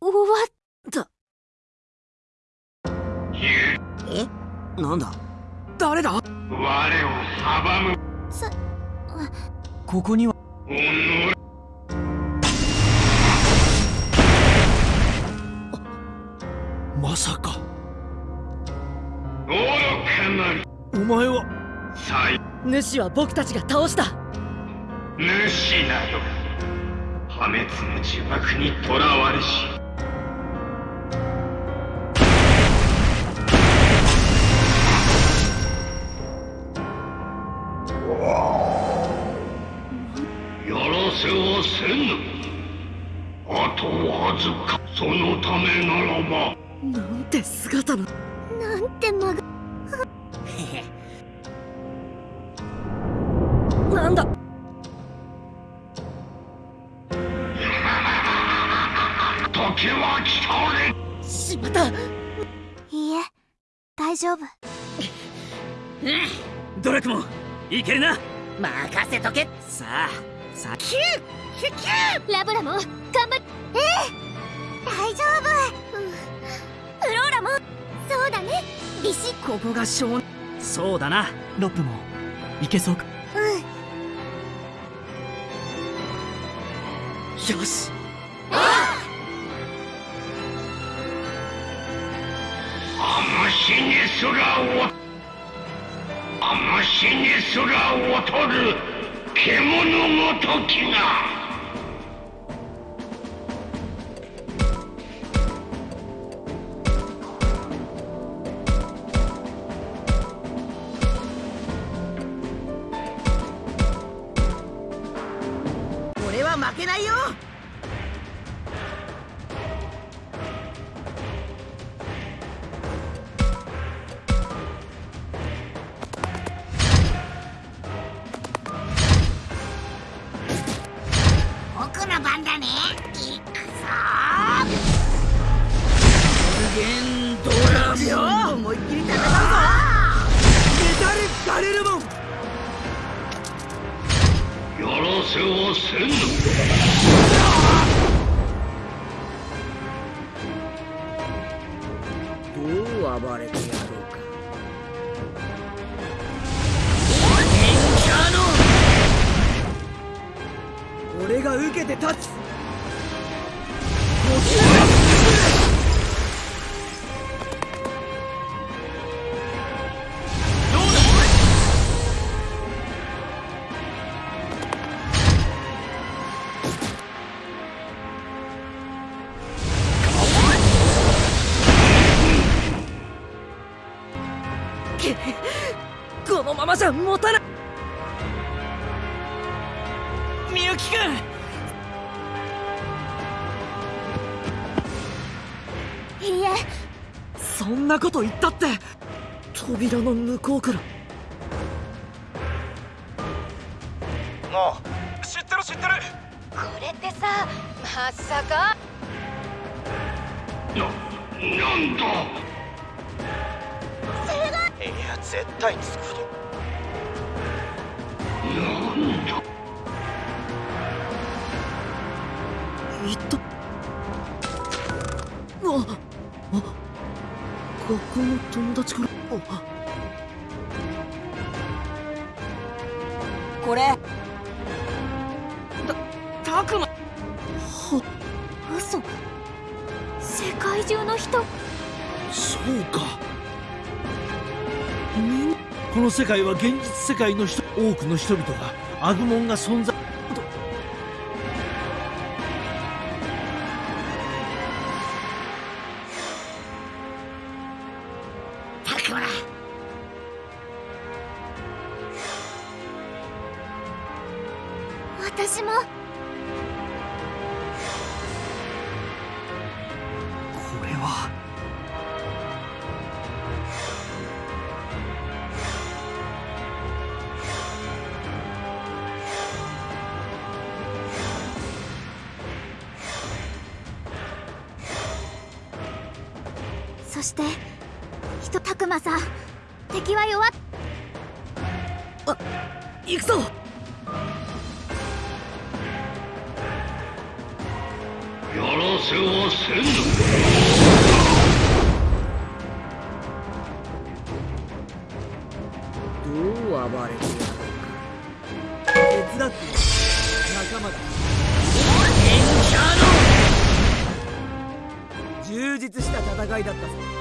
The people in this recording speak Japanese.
だ終わったえ？なんだ？誰だ？我を阻む。さここには。まさかお前は。主は僕たちが倒した。主など破滅の呪縛にとらわれし。やらせはせぬ。あとわずか。そのためならば。なんて姿の。なんて間がなんだ？時は来たれしまったいいえ大丈夫。ドラクモンいけるな。任せとけ。さあさあ。キューキュキュラブラも頑張っええ大丈夫、うん、フローラも。そうだね。ビシッここが少そうだな。ロップも。いけそうか？よし。あしにすらおあしにすら劣る獣ごときが負けないよ。僕の番だね。いくぞ。無限ドラゴン思いっきり戦う。やらせはせぬどう暴れてやろうか。俺が受けて立つこのままじゃ持たない。みゆきくんいいえ。そんなこと言ったって扉の向こうから。ああ知ってる知ってる。これってさまさか。ななんだ？絶対作るなんだ言ったああ学校の友達から。あこれたたくまは嘘。世界中の人。そうかこの世界は現実世界の人多くの人々がアグモンが存在私も。して。人たくまさん敵は弱っ。行くぞ。やらせはせぬどう暴れてやろうか。手伝って。仲間だ。エン充実した戦いだったぞ